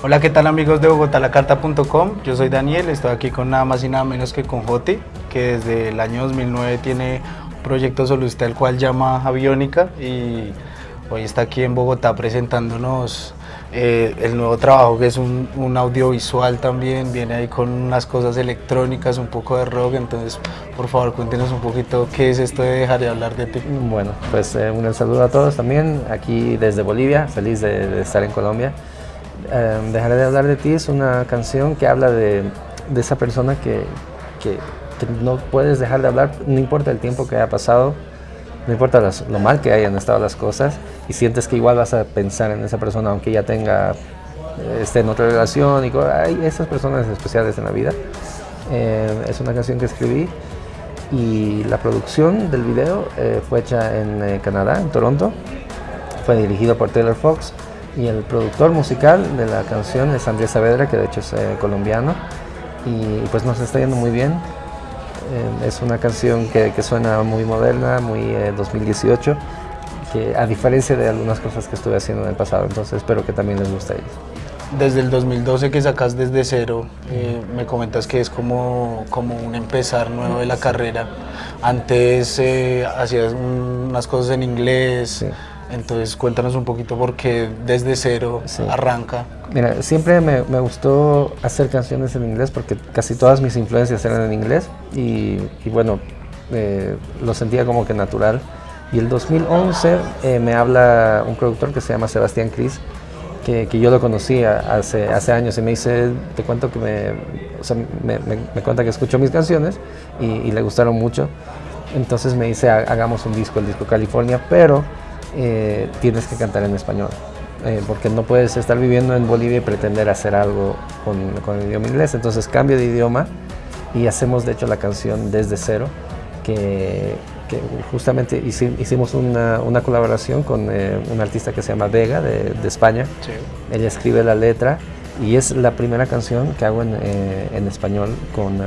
Hola, ¿qué tal amigos de bogotalacarta.com? Yo soy Daniel, estoy aquí con nada más y nada menos que con Joti, que desde el año 2009 tiene un proyecto solista el cual llama Aviónica y hoy está aquí en Bogotá presentándonos eh, el nuevo trabajo que es un, audiovisual también, viene ahí con unas cosas electrónicas, un poco de rock, entonces por favor cuéntenos un poquito qué es esto de dejar de hablar de ti. Bueno, pues eh, un saludo a todos también, aquí desde Bolivia, feliz de estar en Colombia. Eh, Dejaré de hablar de ti es una canción que habla de, esa persona que, no puedes dejar de hablar, no importa el tiempo que haya pasado, no importa lo mal que hayan estado las cosas, y sientes que igual vas a pensar en esa persona aunque ya tenga, eh, esté en otra relación, y hay esas personas especiales en la vida. Eh, es una canción que escribí y la producción del video eh, fue hecha en eh, Canadá, en Toronto, fue dirigido por Taylor Fox y el productor musical de la canción es Andrés Saavedra, que de hecho es eh, colombiano, y pues nos está yendo muy bien. Eh, es una canción que, que, suena muy moderna, muy eh, 2018, que a diferencia de algunas cosas que estuve haciendo en el pasado, entonces espero que también les guste a ellos. Desde el 2012 que sacas desde cero, eh, me comentas que es como, como un empezar nuevo de la carrera. Antes eh, hacías unas cosas en inglés, sí. Entonces cuéntanos un poquito por qué desde cero sí. arranca. Mira, siempre me, me, gustó hacer canciones en inglés porque casi todas mis influencias eran en inglés y, y bueno, eh, lo sentía como que natural. Y el 2011 eh, me habla un productor que se llama Sebastián Cris, que, que, yo lo conocía hace, hace años y me dice, te cuento que me, o sea, me, me, me cuenta que escuchó mis canciones y, y, le gustaron mucho. Entonces me dice, hagamos un disco, el disco California, pero eh, tienes que cantar en español. Eh, porque no puedes estar viviendo en Bolivia y pretender hacer algo con, con, el idioma inglés. Entonces cambio de idioma y hacemos de hecho la canción desde cero, que, que justamente hicimos una, una colaboración con eh, un artista que se llama Vega de, de España. Sí. Ella escribe la letra y es la primera canción que hago en, eh, en español con...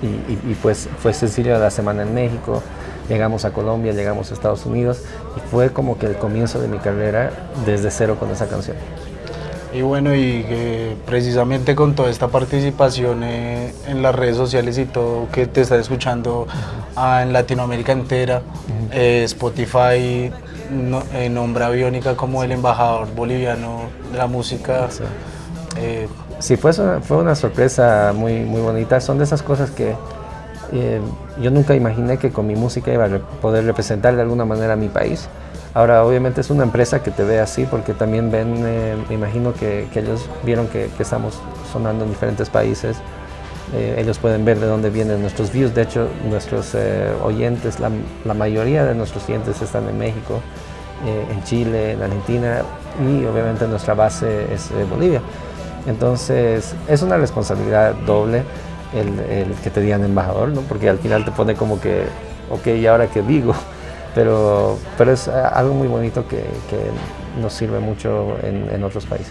Y, y, y, pues fue sencillo de la semana en México, llegamos a Colombia, llegamos a Estados Unidos y fue como que el comienzo de mi carrera desde cero con esa canción. Y bueno, y eh, precisamente con toda esta participación eh, en las redes sociales y todo que te está escuchando -huh. en Latinoamérica entera, eh, Spotify no, nombra a Biónica como el embajador boliviano de la música. Sí. Sí, fue, fue una sorpresa muy, muy bonita. Son de esas cosas que eh, yo nunca imaginé que con mi música iba a poder representar de alguna manera a mi país. Ahora, obviamente es una empresa que te ve así porque también ven, eh, me imagino que, que, ellos vieron que, que, estamos sonando en diferentes países. Eh, ellos pueden ver de dónde vienen nuestros views. De hecho, nuestros eh, oyentes, la, la, mayoría de nuestros clientes están en México, eh, en Chile, en Argentina y obviamente nuestra base es Bolivia. Entonces, es una responsabilidad doble el, el, que te digan embajador, ¿no? porque al final te pone como que, ok, ¿y ahora qué digo? Pero, pero es algo muy bonito que, que nos sirve mucho en, en otros países.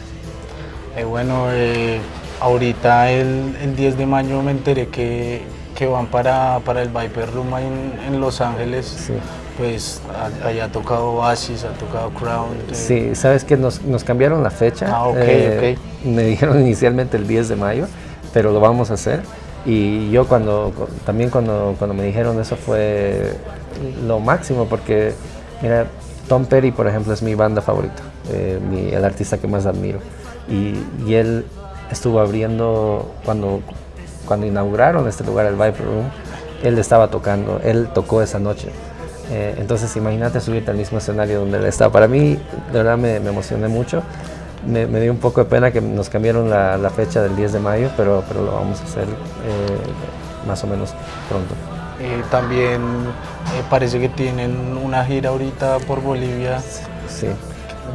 Eh, bueno, eh, ahorita el, el, 10 de mayo me enteré que, que van para, para el Viper Room en, en Los Ángeles. Sí pues allá ha tocado Oasis, ha tocado Crown. Eh. Sí, sabes que nos, nos, cambiaron la fecha. Ah, ok, eh, okay. Me dijeron inicialmente el 10 de mayo, pero lo vamos a hacer. Y yo cuando, también cuando, cuando me dijeron eso fue lo máximo, porque mira, Tom Petty, por ejemplo, es mi banda favorita, eh, el artista que más admiro. Y, y, él estuvo abriendo, cuando, cuando inauguraron este lugar, el Viper Room, él estaba tocando, él tocó esa noche. Eh, entonces imagínate subirte al mismo escenario donde él está. Para mí, de verdad me, me emocioné mucho. Me, me, dio un poco de pena que nos cambiaron la, la, fecha del 10 de mayo, pero, pero lo vamos a hacer eh, más o menos pronto. Eh, también parece que tienen una gira ahorita por Bolivia. Sí.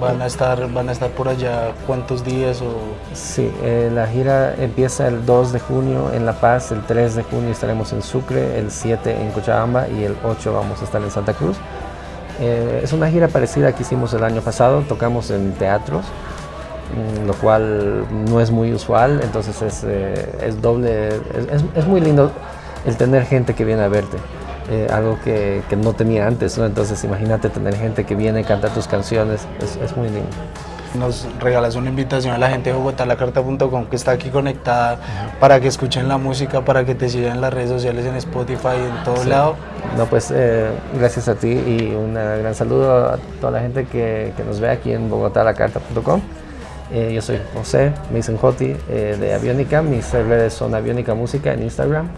¿Van a estar, van a estar por allá cuántos días? O... Sí, eh, la gira empieza el 2 de junio en La Paz, el 3 de junio estaremos en Sucre, el 7 en Cochabamba y el 8 vamos a estar en Santa Cruz. Eh, es una gira parecida a que hicimos el año pasado, tocamos en teatros, lo cual no es muy usual, entonces es, eh, es doble, es, es, muy lindo el tener gente que viene a verte eh, algo que, que, no tenía antes, ¿no? Entonces imagínate tener gente que viene a cantar tus canciones, es, es muy lindo. nos regalas una invitación a la gente de bogotalacarta.com que está aquí conectada para que escuchen la música, para que te sigan en las redes sociales, en Spotify, en todo lado. No, pues eh, gracias a ti y un gran saludo a toda la gente que, que nos ve aquí en bogotalacarta.com. Eh, yo soy José, me dicen eh, de Aviónica, mis redes son Aviónica Música en Instagram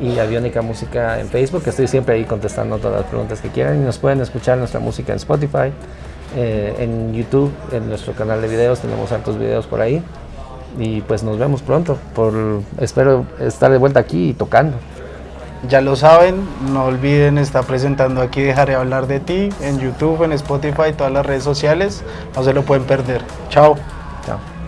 y Aviónica Música en Facebook, estoy siempre ahí contestando todas las preguntas que quieran. Y nos pueden escuchar nuestra música en Spotify, eh, en YouTube, en nuestro canal de videos, tenemos hartos videos por ahí. Y pues nos vemos pronto, por, espero estar de vuelta aquí y tocando. Ya lo saben, no olviden estar presentando aquí. Dejaré hablar de ti en YouTube, en Spotify, todas las redes sociales, no se lo pueden perder. Chao. Chao.